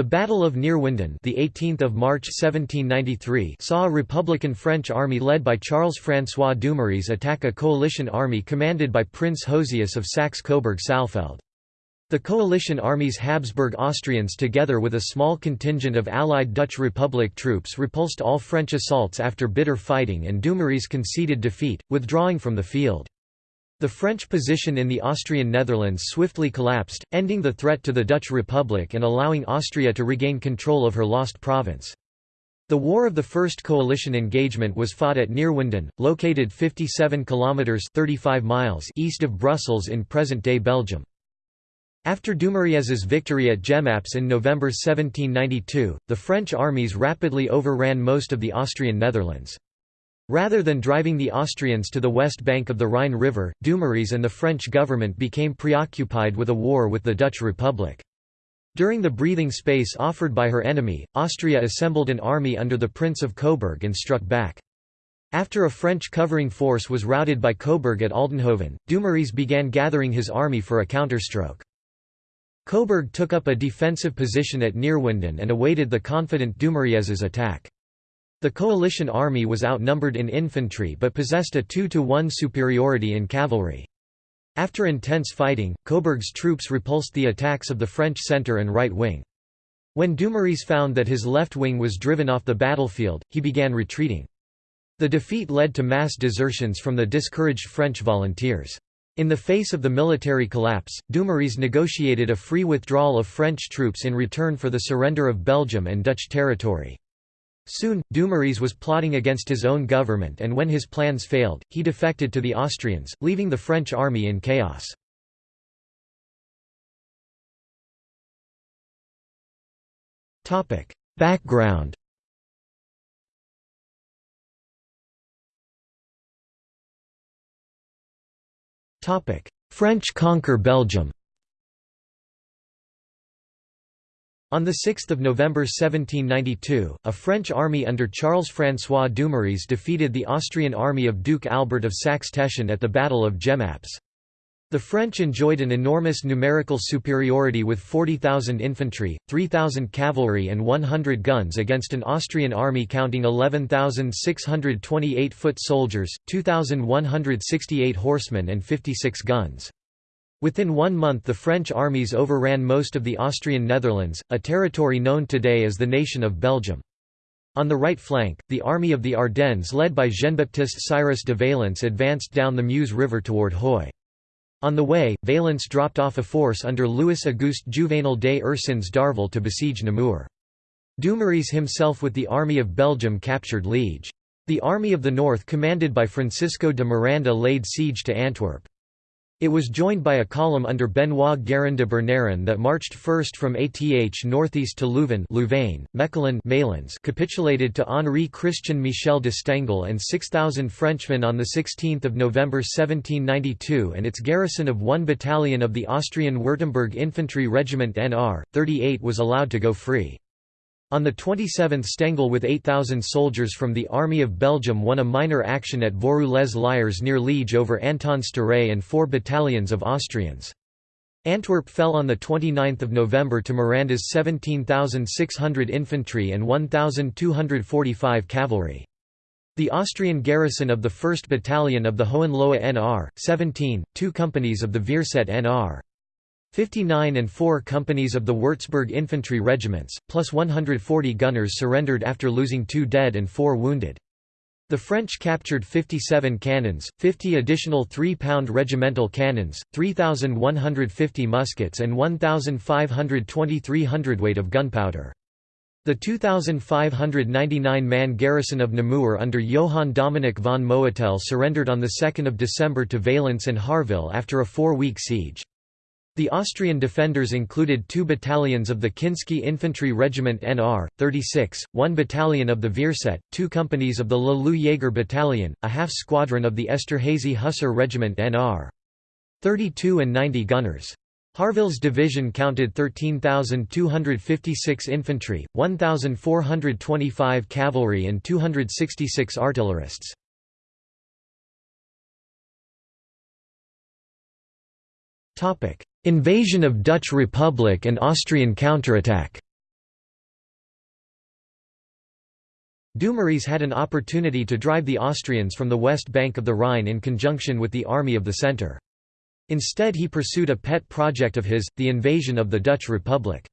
The Battle of Neerwinden, the 18th of March 1793, saw a Republican French army led by Charles-François Dumouriez attack a coalition army commanded by Prince Josias of Saxe-Coburg-Saalfeld. The coalition army's Habsburg Austrians together with a small contingent of allied Dutch Republic troops repulsed all French assaults after bitter fighting and Dumouriez conceded defeat, withdrawing from the field. The French position in the Austrian Netherlands swiftly collapsed, ending the threat to the Dutch Republic and allowing Austria to regain control of her lost province. The War of the First Coalition engagement was fought at Neerwinden, located 57 kilometers (35 miles) east of Brussels in present-day Belgium. After Dumouriez's victory at Jemappes in November 1792, the French armies rapidly overran most of the Austrian Netherlands. Rather than driving the Austrians to the west bank of the Rhine River, Dumouriez and the French government became preoccupied with a war with the Dutch Republic. During the breathing space offered by her enemy, Austria assembled an army under the Prince of Coburg and struck back. After a French covering force was routed by Coburg at Aldenhoven, Dumouriez began gathering his army for a counterstroke. Coburg took up a defensive position at Neerwinden and awaited the confident Dumouriez's attack. The coalition army was outnumbered in infantry but possessed a 2 to 1 superiority in cavalry. After intense fighting, Coburg's troops repulsed the attacks of the French centre and right wing. When Dumouriez found that his left wing was driven off the battlefield, he began retreating. The defeat led to mass desertions from the discouraged French volunteers. In the face of the military collapse, Dumouriez negotiated a free withdrawal of French troops in return for the surrender of Belgium and Dutch territory. Soon, Dumouriez was plotting against his own government and when his plans failed, he defected to the Austrians, leaving the French army in chaos. Background French conquer Belgium On 6 November 1792, a French army under Charles-François Dumouriez defeated the Austrian army of Duke Albert of Saxe-Teschen at the Battle of Jemappes. The French enjoyed an enormous numerical superiority with 40,000 infantry, 3,000 cavalry and 100 guns against an Austrian army counting 11,628 foot soldiers, 2,168 horsemen and 56 guns. Within one month the French armies overran most of the Austrian Netherlands, a territory known today as the Nation of Belgium. On the right flank, the Army of the Ardennes led by Jean-Baptiste Cyrus de Valence advanced down the Meuse River toward Huy. On the way, Valence dropped off a force under Louis-Auguste Juvénal des Ursins d'Harville to besiege Namur. Dumouriez himself with the Army of Belgium captured Liege. The Army of the North commanded by Francisco de Miranda laid siege to Antwerp. It was joined by a column under Benoit Guérin de Berneron that marched first from Ath northeast to Leuven Louvain, Mechelen Malines capitulated to Henri Christian Michel de Stengel and 6,000 Frenchmen on 16 November 1792 and its garrison of one battalion of the Austrian Württemberg Infantry Regiment NR, 38 was allowed to go free. On the 27th Stengel with 8,000 soldiers from the Army of Belgium won a minor action at Vaux-Roulez-Liers near Liege over Anton Stare and four battalions of Austrians. Antwerp fell on 29 November to Miranda's 17,600 infantry and 1,245 cavalry. The Austrian garrison of the 1st Battalion of the Hohenlohe NR, 17, two companies of the Vierset NR. 59 and 4 companies of the Würzburg infantry regiments, plus 140 gunners surrendered after losing two dead and four wounded. The French captured 57 cannons, 50 additional 3-pound regimental cannons, 3,150 muskets and 1,523 hundredweight of gunpowder. The 2,599-man garrison of Namur under Johann Dominic von Moetel surrendered on 2 December to Valence and Harville after a four-week siege. The Austrian defenders included two battalions of the Kinsky Infantry Regiment NR, 36, one battalion of the Vierset, two companies of the Le Loup Jaeger Battalion, a half-squadron of the Esterhazy Hussar Regiment NR. 32 and 90 gunners. Harville's division counted 13,256 infantry, 1,425 cavalry and 266 artillerists. Invasion of Dutch Republic and Austrian counterattack Dumouriez had an opportunity to drive the Austrians from the west bank of the Rhine in conjunction with the Army of the Centre. Instead he pursued a pet project of his, the invasion of the Dutch Republic.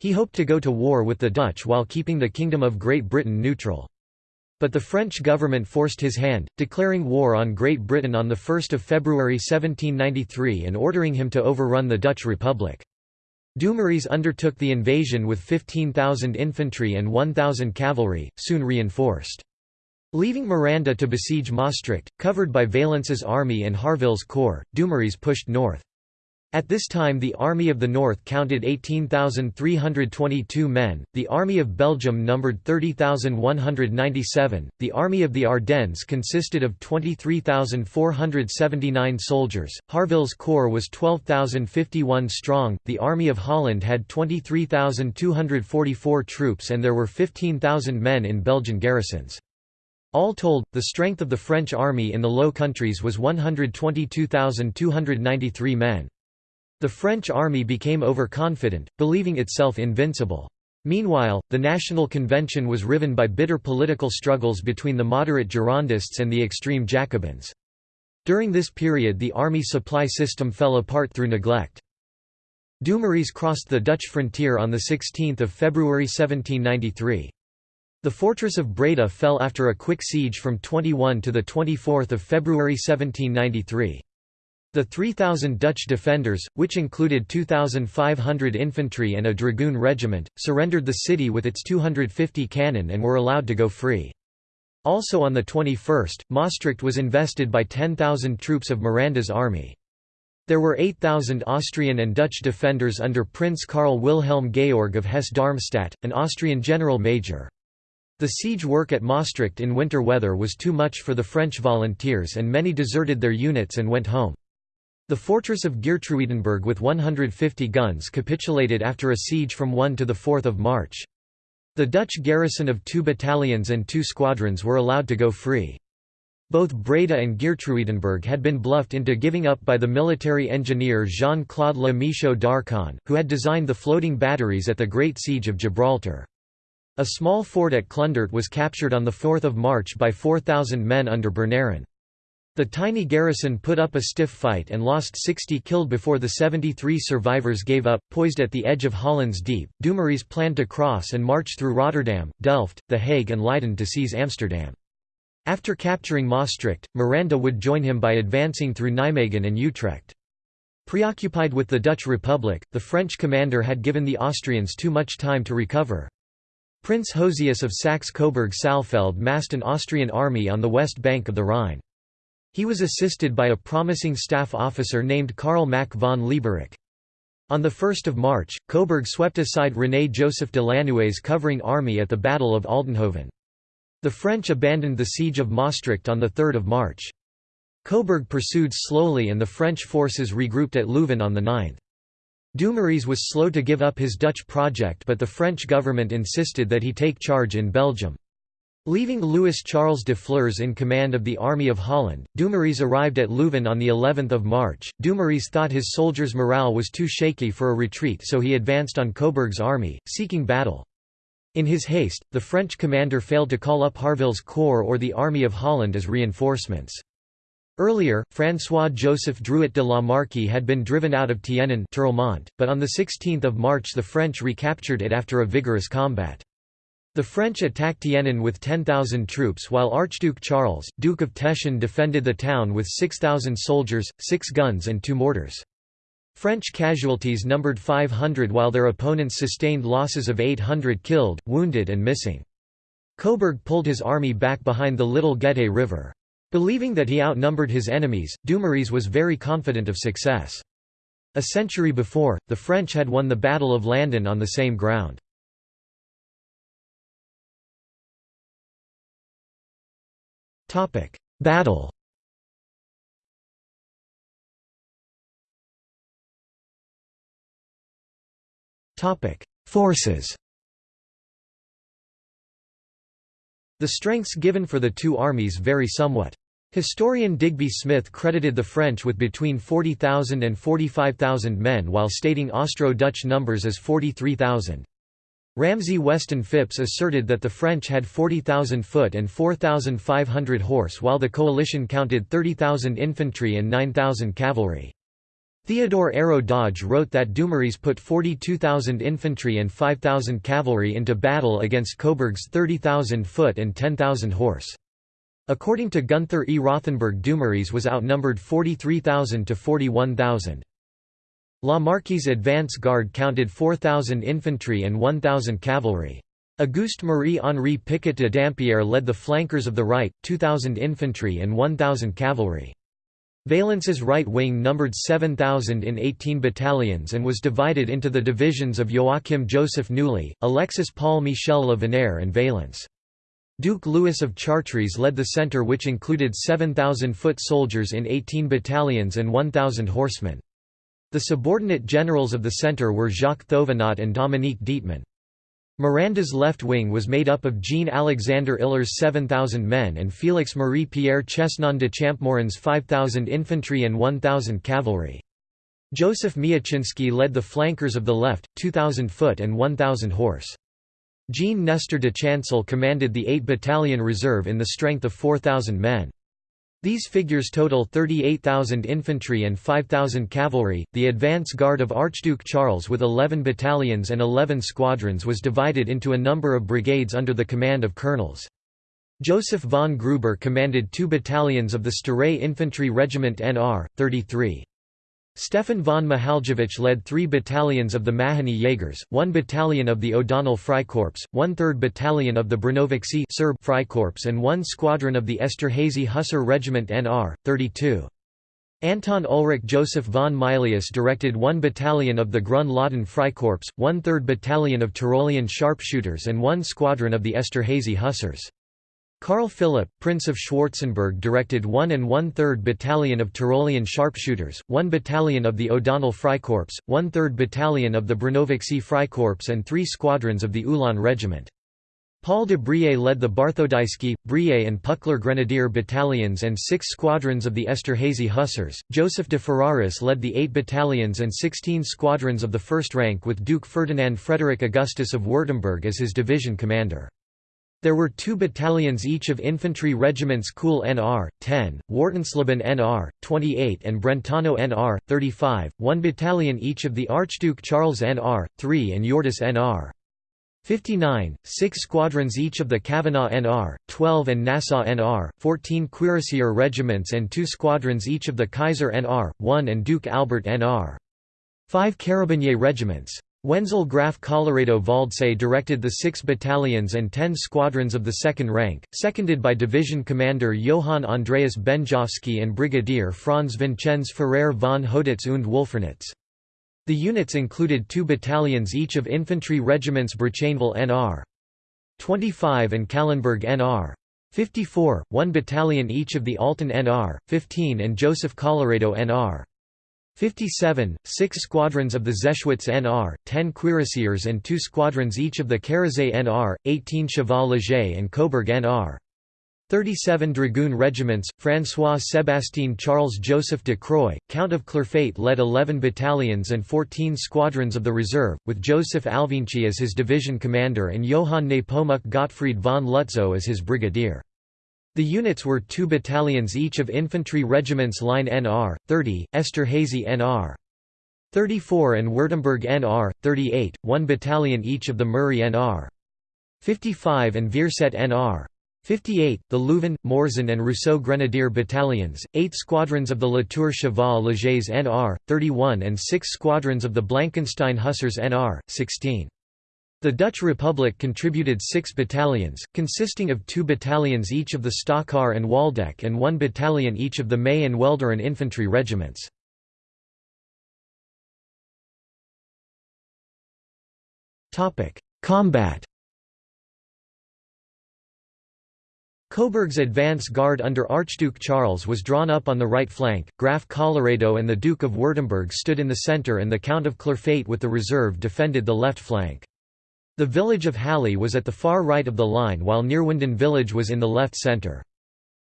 He hoped to go to war with the Dutch while keeping the Kingdom of Great Britain neutral. But the French government forced his hand, declaring war on Great Britain on 1 February 1793 and ordering him to overrun the Dutch Republic. Dumouriez undertook the invasion with 15,000 infantry and 1,000 cavalry, soon reinforced. Leaving Miranda to besiege Maastricht, covered by Valence's army and Harville's corps, Dumouriez pushed north. At this time the Army of the North counted 18,322 men, the Army of Belgium numbered 30,197, the Army of the Ardennes consisted of 23,479 soldiers, Harville's corps was 12,051 strong, the Army of Holland had 23,244 troops and there were 15,000 men in Belgian garrisons. All told, the strength of the French army in the Low Countries was 122,293 men. The French army became overconfident, believing itself invincible. Meanwhile, the National Convention was riven by bitter political struggles between the moderate Girondists and the extreme Jacobins. During this period the army supply system fell apart through neglect. Dumouriez crossed the Dutch frontier on 16 February 1793. The fortress of Breda fell after a quick siege from 21 to 24 February 1793. The 3,000 Dutch defenders, which included 2,500 infantry and a dragoon regiment, surrendered the city with its 250 cannon and were allowed to go free. Also on the 21st, Maastricht was invested by 10,000 troops of Miranda's army. There were 8,000 Austrian and Dutch defenders under Prince Karl Wilhelm Georg of Hesse-Darmstadt, an Austrian general major. The siege work at Maastricht in winter weather was too much for the French volunteers and many deserted their units and went home. The fortress of Geertruidenberg with 150 guns capitulated after a siege from 1 to 4 March. The Dutch garrison of two battalions and two squadrons were allowed to go free. Both Breda and Geertruidenberg had been bluffed into giving up by the military engineer Jean-Claude Le Michaud d'Arçon, who had designed the floating batteries at the Great Siege of Gibraltar. A small fort at Klundert was captured on 4 March by 4,000 men under Berneron. The tiny garrison put up a stiff fight and lost 60 killed before the 73 survivors gave up. Poised at the edge of Holland's Deep, Dumouriez planned to cross and march through Rotterdam, Delft, The Hague, and Leiden to seize Amsterdam. After capturing Maastricht, Miranda would join him by advancing through Nijmegen and Utrecht. Preoccupied with the Dutch Republic, the French commander had given the Austrians too much time to recover. Prince Josias of Saxe-Coburg-Saalfeld massed an Austrian army on the west bank of the Rhine. He was assisted by a promising staff officer named Karl Mack von Leiberich. On 1 March, Coburg swept aside René-Joseph de Lanoue's covering army at the Battle of Aldenhoven. The French abandoned the siege of Maastricht on 3 March. Coburg pursued slowly and the French forces regrouped at Leuven on the 9th. Dumouriez was slow to give up his Dutch project but the French government insisted that he take charge in Belgium. Leaving Louis Charles de Flers in command of the Army of Holland, Dumouriez arrived at Leuven on the 11th of March. Dumouriez thought his soldiers' morale was too shaky for a retreat so he advanced on Coburg's army, seeking battle. In his haste, the French commander failed to call up Harville's corps or the Army of Holland as reinforcements. Earlier, François-Joseph Drouet de la Marque had been driven out of Tienen but on 16 March the French recaptured it after a vigorous combat. The French attacked Tienen with 10,000 troops while Archduke Charles, Duke of Teschen defended the town with 6,000 soldiers, 6 guns and 2 mortars. French casualties numbered 500 while their opponents sustained losses of 800 killed, wounded and missing. Coburg pulled his army back behind the Little Gette River. Believing that he outnumbered his enemies, Dumouriez was very confident of success. A century before, the French had won the Battle of Landen on the same ground. Topic: Battle. Topic: Forces. The strengths given for the two armies vary somewhat. Historian Digby Smith credited the French with between 40,000 and 45,000 men while stating Austro-Dutch numbers as 43,000. Ramsay Weston Phipps asserted that the French had 40,000 foot and 4,500 horse while the coalition counted 30,000 infantry and 9,000 cavalry. Theodore Ayrault Dodge wrote that Dumouriez put 42,000 infantry and 5,000 cavalry into battle against Coburg's 30,000 foot and 10,000 horse. According to Gunther E. Rothenberg Dumouriez was outnumbered 43,000 to 41,000. La Marque's advance guard counted 4,000 infantry and 1,000 cavalry. Auguste Marie-Henri Picot de Dampierre led the flankers of the right, 2,000 infantry and 1,000 cavalry. Valence's right wing numbered 7,000 in 18 battalions and was divided into the divisions of Joachim Joseph Newley, Alexis Paul Michel Le Venaire and Valence. Duke Louis of Chartres led the centre which included 7,000 foot soldiers in 18 battalions and 1,000 horsemen. The subordinate generals of the centre were Jacques Thouvenot and Dominique Dietmann. Miranda's left wing was made up of Jean-Alexander Ihler's 7,000 men and Félix Marie-Pierre Chesnon de Champmorin's 5,000 infantry and 1,000 cavalry. Joseph Miachinsky led the flankers of the left, 2,000 foot and 1,000 horse. Jean Nestor de Chancel commanded the 8 Battalion Reserve in the strength of 4,000 men. These figures total 38,000 infantry and 5,000 cavalry. The advance guard of Archduke Charles with 11 battalions and 11 squadrons was divided into a number of brigades under the command of colonels. Joseph von Gruber commanded two battalions of the Starae Infantry Regiment NR, 33. Stefan von Mihaljevic led three battalions of the Mahany Jaegers, one battalion of the O'Donnell Freikorps, one-third battalion of the Brnovici Serb Freikorps and one squadron of the Esterhazy Hussar Regiment NR, 32. Anton Ulrich Joseph von Mylius directed one battalion of the Grun-Lahden Freikorps, one-third battalion of Tyrolean sharpshooters and one squadron of the Esterhazy Hussars. Karl Philipp, Prince of Schwarzenberg directed 1 and one-third Battalion of Tyrolean sharpshooters, 1 battalion of the O'Donnell Freikorps, one-third battalion of the Brnovici Freikorps and three squadrons of the Ulan Regiment. Paul de Brie led the Barthodysky, Brie and Puckler Grenadier battalions and six squadrons of the Esterhazy Hussars. Joseph de Ferraris led the eight battalions and 16 squadrons of the first rank with Duke Ferdinand Frederick Augustus of Württemberg as his division commander. There were two battalions each of infantry regiments Kuhl NR, 10, Wartensleben NR, 28 and Brentano NR, 35, one battalion each of the Archduke Charles NR, 3 and Jordis NR. 59, six squadrons each of the Cavenagh NR, 12 and Nassau NR, 14 cuirassier regiments and two squadrons each of the Kaiser NR, 1 and Duke Albert NR. 5 carabinier regiments. Wenzel Graf Colloredo Waldsee directed the six battalions and ten squadrons of the second rank, seconded by division commander Johann Andreas Benjowski and Brigadier Franz Vincenz Ferrer von Hoditz und Wolfernitz. The units included two battalions each of infantry regiments Brachenval NR. 25 and Kallenberg NR. 54, one battalion each of the Alten NR, 15 and Joseph Colloredo NR. 57, six squadrons of the Zeschwitz NR, 10 cuirassiers and two squadrons each of the Karazay NR, 18 Cheval Leger and Coburg NR. 37 dragoon regiments, François-Sébastien Charles Joseph de Croix, Count of Clerfayt led 11 battalions and 14 squadrons of the reserve, with Joseph Alvinci as his division commander and Johann Nepomuk Gottfried von Lutzow as his brigadier. The units were two battalions each of infantry regiments Line NR, 30, Esterhazy NR. 34 and Württemberg NR, 38, one battalion each of the Murray NR. 55 and Vierset NR. 58, the Leuven, Morzin and Rousseau Grenadier battalions, 8 squadrons of the Latour Cheval Légers NR, 31 and 6 squadrons of the Blankenstein Hussars NR, 16. The Dutch Republic contributed six battalions, consisting of two battalions each of the Stockar and Waldeck and one battalion each of the May and Welderen infantry regiments. Combat Coburg's advance guard under Archduke Charles was drawn up on the right flank, Graf Colloredo and the Duke of Württemberg stood in the centre and the Count of Clerfayt with the reserve defended the left flank. The village of Halle was at the far right of the line while Neerwinden village was in the left centre.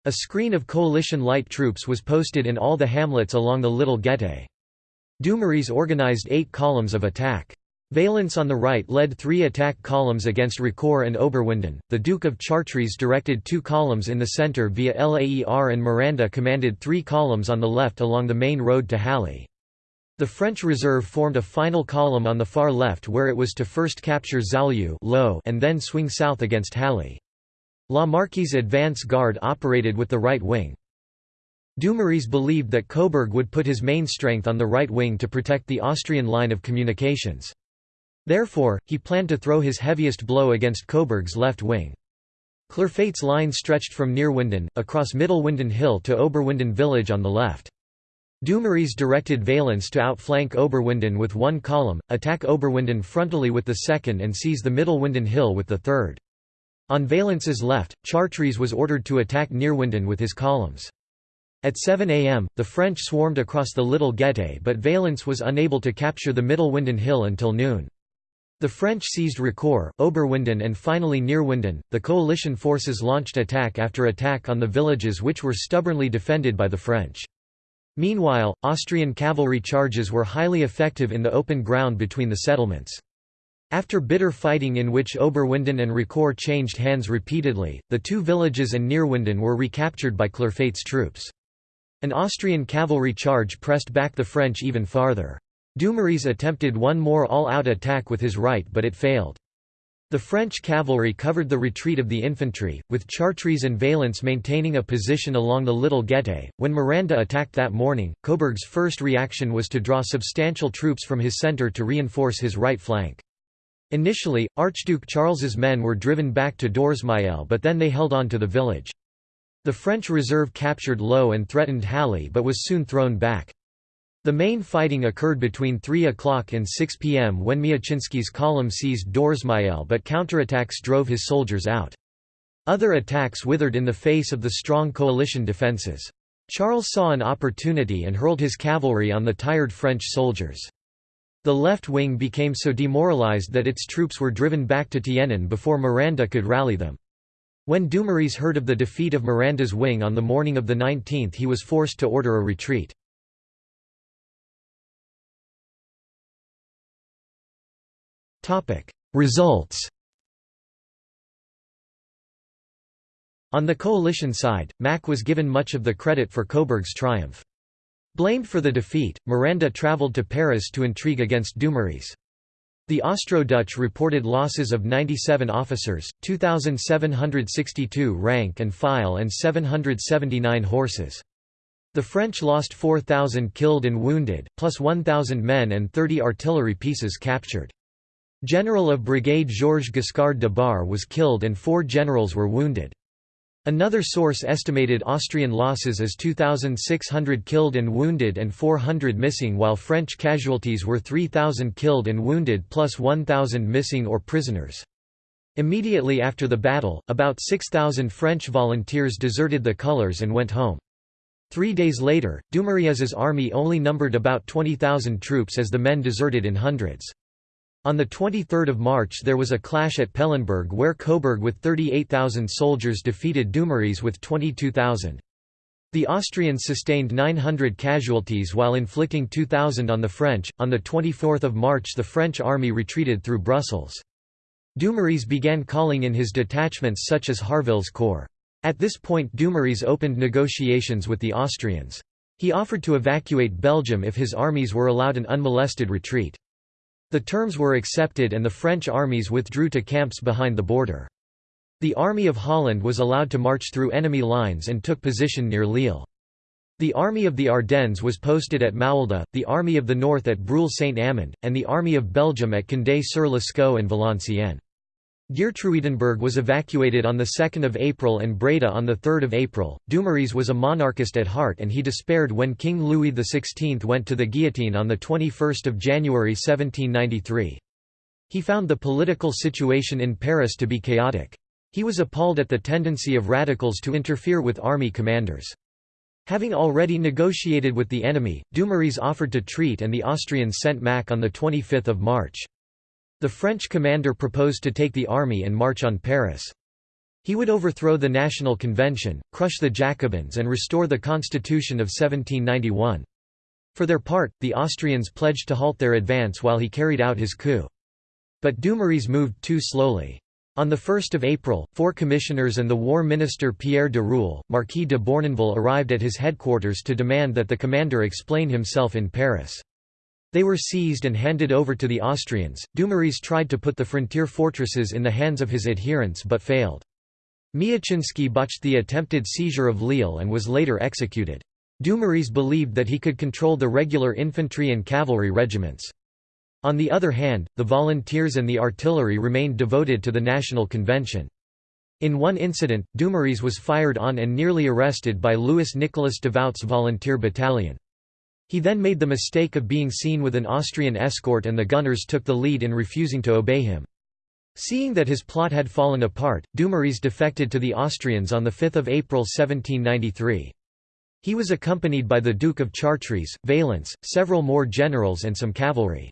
A screen of coalition light troops was posted in all the hamlets along the Little Gette. Dumouriez organized eight columns of attack. Valence on the right led three attack columns against Ricoeur and Oberwinden. The Duke of Chartres directed two columns in the centre via Laer and Miranda commanded three columns on the left along the main road to Halle. The French reserve formed a final column on the far left where it was to first capture Zaulieu and then swing south against Halle. La Marque's advance guard operated with the right wing. Dumouriez believed that Coburg would put his main strength on the right wing to protect the Austrian line of communications. Therefore, he planned to throw his heaviest blow against Coburg's left wing. Clerfayt's line stretched from Neerwinden, across Middelwinden Hill to Oberwinden village on the left. Dumouriez directed Valence to outflank Oberwinden with one column, attack Oberwinden frontally with the second and seize the Middelwinden hill with the third. On Valence's left, Chartres was ordered to attack Neerwinden with his columns. At 7 am, the French swarmed across the Little Gette but Valence was unable to capture the Middelwinden hill until noon. The French seized Ricoeur, Oberwinden and finally Neerwinden. The coalition forces launched attack after attack on the villages which were stubbornly defended by the French. Meanwhile, Austrian cavalry charges were highly effective in the open ground between the settlements. After bitter fighting in which Oberwinden and Ricoeur changed hands repeatedly, the two villages and Neerwinden were recaptured by Clerfayt's troops. An Austrian cavalry charge pressed back the French even farther. Dumouriez attempted one more all-out attack with his right but it failed. The French cavalry covered the retreat of the infantry, with Chartres and Valence maintaining a position along the Little Gette. When Miranda attacked that morning, Coburg's first reaction was to draw substantial troops from his centre to reinforce his right flank. Initially, Archduke Charles's men were driven back to Dorsmayel but then they held on to the village. The French reserve captured Loos and threatened Halle but was soon thrown back. The main fighting occurred between 3 o'clock and 6 p.m. when Miachinsky's column seized Dorsmayel but counterattacks drove his soldiers out. Other attacks withered in the face of the strong coalition defences. Charles saw an opportunity and hurled his cavalry on the tired French soldiers. The left wing became so demoralized that its troops were driven back to Tienen before Miranda could rally them. When Dumouriez heard of the defeat of Miranda's wing on the morning of the 19th he was forced to order a retreat. Results On the coalition side, Mack was given much of the credit for Coburg's triumph. Blamed for the defeat, Miranda travelled to Paris to intrigue against Dumouriez. The Austro-Dutch reported losses of 97 officers, 2,762 rank and file and 779 horses. The French lost 4,000 killed and wounded, plus 1,000 men and 30 artillery pieces captured. General of Brigade Georges Giscard de Bar was killed and four generals were wounded. Another source estimated Austrian losses as 2,600 killed and wounded and 400 missing while French casualties were 3,000 killed and wounded plus 1,000 missing or prisoners. Immediately after the battle, about 6,000 French volunteers deserted the colours and went home. Three days later, Dumouriez's army only numbered about 20,000 troops as the men deserted in hundreds. On 23 March there was a clash at Pellenberg where Coburg with 38,000 soldiers defeated Dumouriez with 22,000. The Austrians sustained 900 casualties while inflicting 2,000 on the French. On 24 March the French army retreated through Brussels. Dumouriez began calling in his detachments such as Harville's corps. At this point Dumouriez opened negotiations with the Austrians. He offered to evacuate Belgium if his armies were allowed an unmolested retreat. The terms were accepted and the French armies withdrew to camps behind the border. The Army of Holland was allowed to march through enemy lines and took position near Lille. The Army of the Ardennes was posted at Maulde, the Army of the North at Bruille-Saint-Amand, and the Army of Belgium at Condé-sur-l'Escaut and Valenciennes. Geertruidenberg was evacuated on 2 April and Breda on 3 April. Dumouriez was a monarchist at heart and he despaired when King Louis XVI went to the guillotine on 21 January 1793. He found the political situation in Paris to be chaotic. He was appalled at the tendency of radicals to interfere with army commanders. Having already negotiated with the enemy, Dumouriez offered to treat and the Austrians sent Mack on 25 March. The French commander proposed to take the army and march on Paris. He would overthrow the National Convention, crush the Jacobins and restore the Constitution of 1791. For their part, the Austrians pledged to halt their advance while he carried out his coup. But Dumouriez moved too slowly. On 1 April, four commissioners and the war minister Pierre de Roule, Marquis de Beurnonville arrived at his headquarters to demand that the commander explain himself in Paris. They were seized and handed over to the Austrians. Dumouriez tried to put the frontier fortresses in the hands of his adherents but failed. Miachinsky botched the attempted seizure of Lille and was later executed. Dumouriez believed that he could control the regular infantry and cavalry regiments. On the other hand, the volunteers and the artillery remained devoted to the National Convention. In one incident, Dumouriez was fired on and nearly arrested by Louis Nicolas Davout's volunteer battalion. He then made the mistake of being seen with an Austrian escort and the gunners took the lead in refusing to obey him. Seeing that his plot had fallen apart, Dumouriez defected to the Austrians on 5 April 1793. He was accompanied by the Duke of Chartres, Valence, several more generals and some cavalry.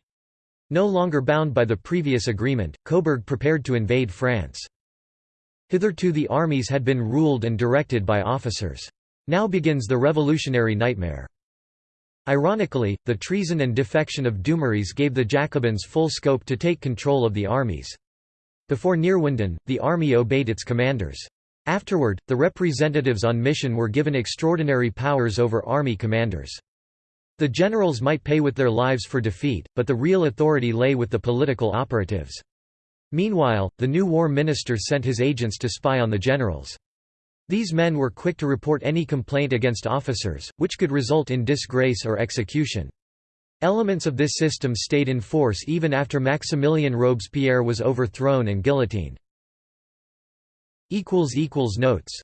No longer bound by the previous agreement, Coburg prepared to invade France. Hitherto the armies had been ruled and directed by officers. Now begins the revolutionary nightmare. Ironically, the treason and defection of Dumouriez gave the Jacobins full scope to take control of the armies. Before Neerwinden, the army obeyed its commanders. Afterward, the representatives on mission were given extraordinary powers over army commanders. The generals might pay with their lives for defeat, but the real authority lay with the political operatives. Meanwhile, the new war minister sent his agents to spy on the generals. These men were quick to report any complaint against officers, which could result in disgrace or execution. Elements of this system stayed in force even after Maximilien Robespierre was overthrown and guillotined. Notes